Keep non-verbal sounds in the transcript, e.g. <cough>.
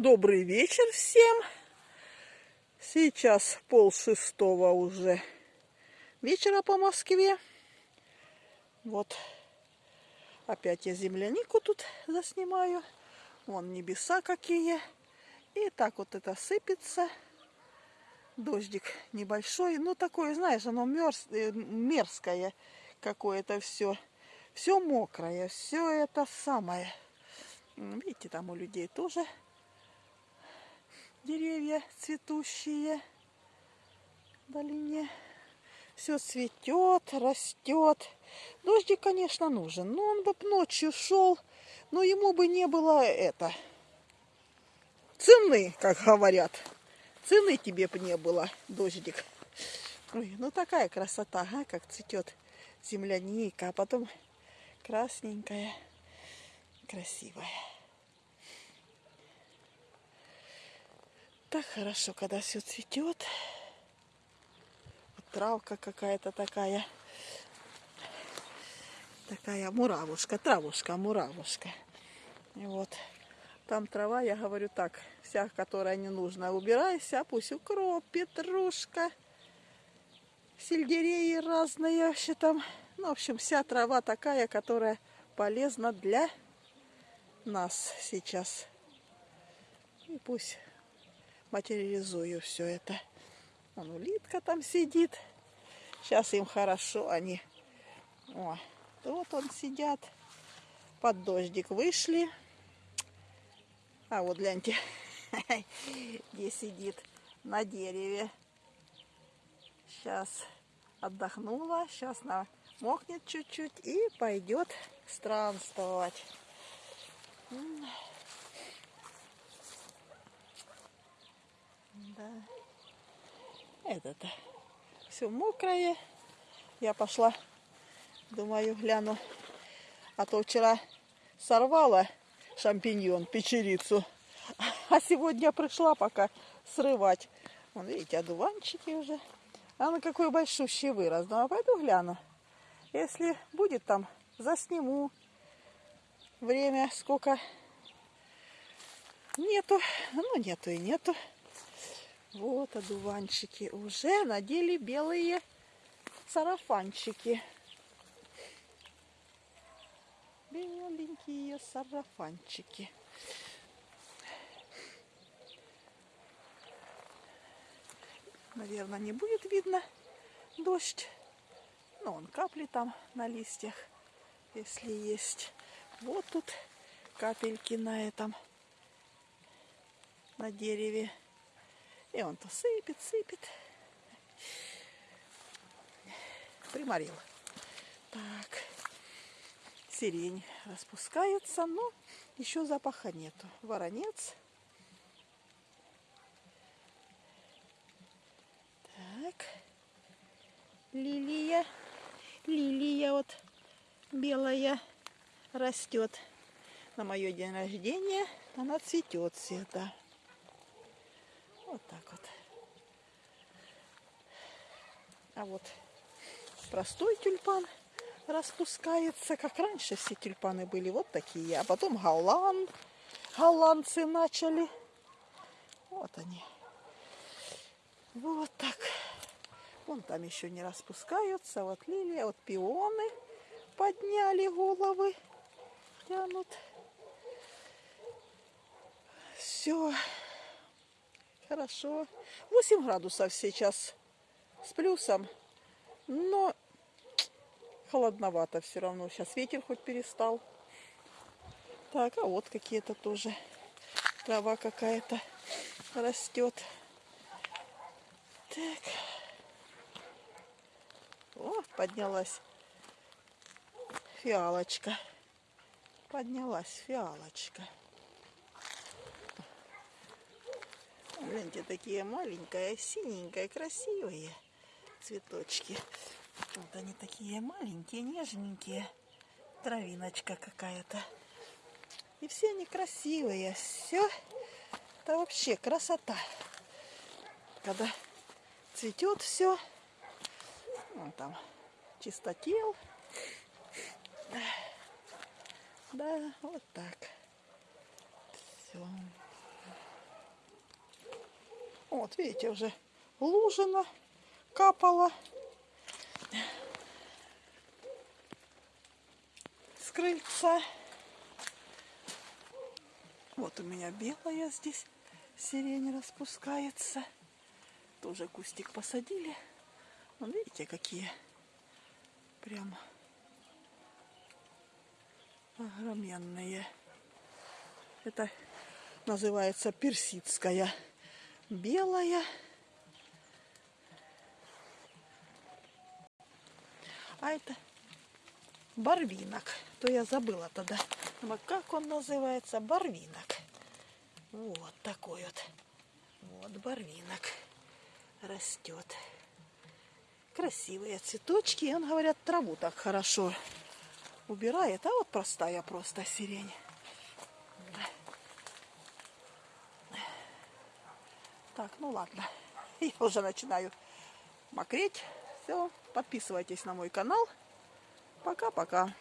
Добрый вечер всем. Сейчас пол шестого уже вечера по Москве. Вот опять я землянику тут заснимаю. Вон небеса какие. И так вот это сыпется. Дождик небольшой. Ну такое, знаешь, оно мерз... Э, мерзкое какое-то все. Все мокрое. Все это самое. Видите, там у людей тоже деревья цветущие в долине. Все цветет, растет. Дождик, конечно, нужен. Но он бы ночью шел, но ему бы не было это цены, как говорят. Цены тебе бы не было, дождик. Ой, ну такая красота, а, как цветет земляника, а потом красненькая, красивая. Так хорошо, когда все цветет. Вот травка какая-то такая. Такая муравушка, травушка, муравушка. И вот там трава, я говорю так, вся, которая не нужна, убирайся, пусть укроп, петрушка, сельдереи разные вообще там. Ну, в общем, вся трава такая, которая полезна для нас сейчас. И пусть материализую все это. Вон улитка там сидит. Сейчас им хорошо, они... О, вот он сидят. Под дождик вышли. А вот гляньте, <laughs> где сидит на дереве. Сейчас отдохнула, сейчас намокнет чуть-чуть и пойдет странствовать. Да. Это-то все мокрое. Я пошла, думаю, гляну. А то вчера сорвала шампиньон, печерицу. А сегодня пришла пока срывать. Вон, видите, одуванчики уже. А на какой большущий вырос. Ну, а пойду гляну. Если будет там, засниму. Время сколько нету. Ну, нету и нету. Вот одуванчики уже надели белые сарафанчики. Беленькие сарафанчики. Наверное, не будет видно дождь. Но он капли там на листьях, если есть. Вот тут капельки на этом, на дереве. И он то сыпет, сыпет. Приморил. Так. Сирень распускается, но еще запаха нету. Воронец. Так. Лилия. Лилия вот белая растет. На мое день рождения она цветет всегда. Вот так вот. А вот простой тюльпан распускается, как раньше все тюльпаны были вот такие. А потом голланд, голландцы начали. Вот они. Вот так. Вон там еще не распускаются. Вот лилия, вот пионы подняли головы. Тянут. Все. Хорошо. 8 градусов сейчас с плюсом. Но холодновато все равно. Сейчас ветер хоть перестал. Так, а вот какие-то тоже трава какая-то растет. Так. О, поднялась фиалочка. Поднялась фиалочка. Гляньте, такие маленькие, синенькие, красивые цветочки. Вот они такие маленькие, нежненькие. Травиночка какая-то. И все они красивые. Все. Это вообще красота. Когда цветет все. Вон там чистотел. Да, вот так. Все. Вот, видите, уже лужина капала. С крыльца. Вот у меня белая здесь сирень распускается. Тоже кустик посадили. Вон, видите, какие прям огроменные. Это называется персидская белая. А это барвинок. То я забыла тогда. А как он называется? Барвинок. Вот такой вот. Вот барвинок растет. Красивые цветочки. И он, говорят, траву так хорошо убирает. А вот простая просто сирень. Так, ну ладно. <laughs> Я уже начинаю мокреть. Все, подписывайтесь на мой канал. Пока-пока.